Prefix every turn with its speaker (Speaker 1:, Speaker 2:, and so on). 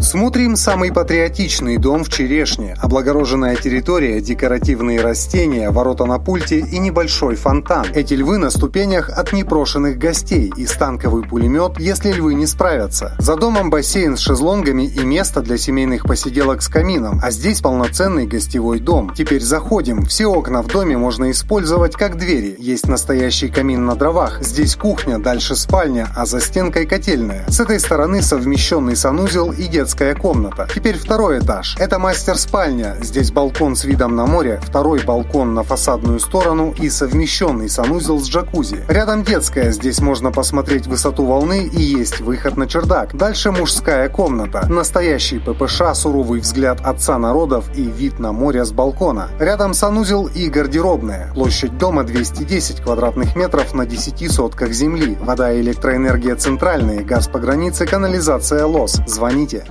Speaker 1: Смотрим самый патриотичный дом в Черешне. Облагороженная территория, декоративные растения, ворота на пульте и небольшой фонтан. Эти львы на ступенях от непрошенных гостей и станковый пулемет, если львы не справятся. За домом бассейн с шезлонгами и место для семейных посиделок с камином, а здесь полноценный гостевой дом. Теперь заходим. Все окна в доме можно использовать как двери. Есть настоящий камин на дровах. Здесь кухня, дальше спальня, а за стенкой котельная. С этой стороны совмещенный санузел и детская детская комната. Теперь второй этаж. Это мастер-спальня. Здесь балкон с видом на море, второй балкон на фасадную сторону и совмещенный санузел с джакузи. Рядом детская. Здесь можно посмотреть высоту волны и есть выход на чердак. Дальше мужская комната. Настоящий ППШ, суровый взгляд отца народов и вид на море с балкона. Рядом санузел и гардеробная. Площадь дома 210 квадратных метров на 10 сотках земли. Вода и электроэнергия центральные, газ по границе, канализация ЛОС. Звоните.